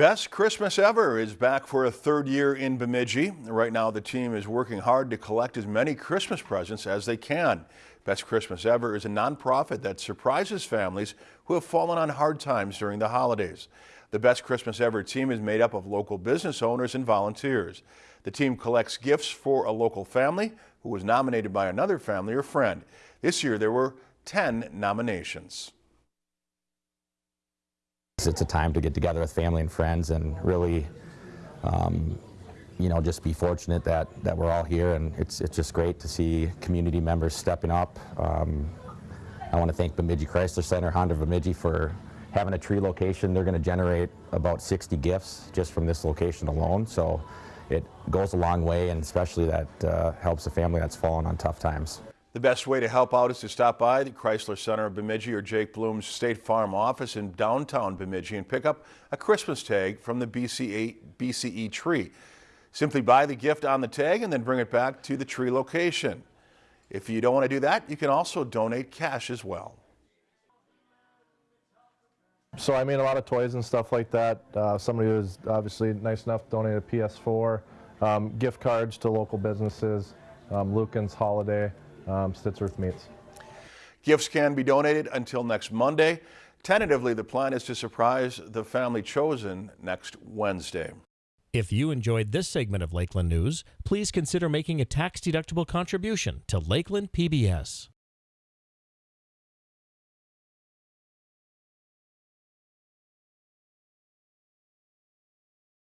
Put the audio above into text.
Best Christmas Ever is back for a third year in Bemidji. Right now, the team is working hard to collect as many Christmas presents as they can. Best Christmas Ever is a nonprofit that surprises families who have fallen on hard times during the holidays. The Best Christmas Ever team is made up of local business owners and volunteers. The team collects gifts for a local family who was nominated by another family or friend. This year, there were 10 nominations. It's a time to get together with family and friends and really, um, you know, just be fortunate that, that we're all here and it's, it's just great to see community members stepping up. Um, I want to thank Bemidji Chrysler Center, Honda Bemidji for having a tree location. They're going to generate about 60 gifts just from this location alone. So it goes a long way and especially that uh, helps a family that's fallen on tough times. The best way to help out is to stop by the Chrysler Center of Bemidji or Jake Bloom's State Farm office in downtown Bemidji and pick up a Christmas tag from the BCE, BCE tree. Simply buy the gift on the tag and then bring it back to the tree location. If you don't want to do that, you can also donate cash as well. So I made a lot of toys and stuff like that. Uh, somebody was obviously nice enough to donate a PS4, um, gift cards to local businesses, um, Lueken's Holiday, um, Stittsworth Meats. Gifts can be donated until next Monday. Tentatively, the plan is to surprise the family chosen next Wednesday. If you enjoyed this segment of Lakeland News, please consider making a tax-deductible contribution to Lakeland PBS.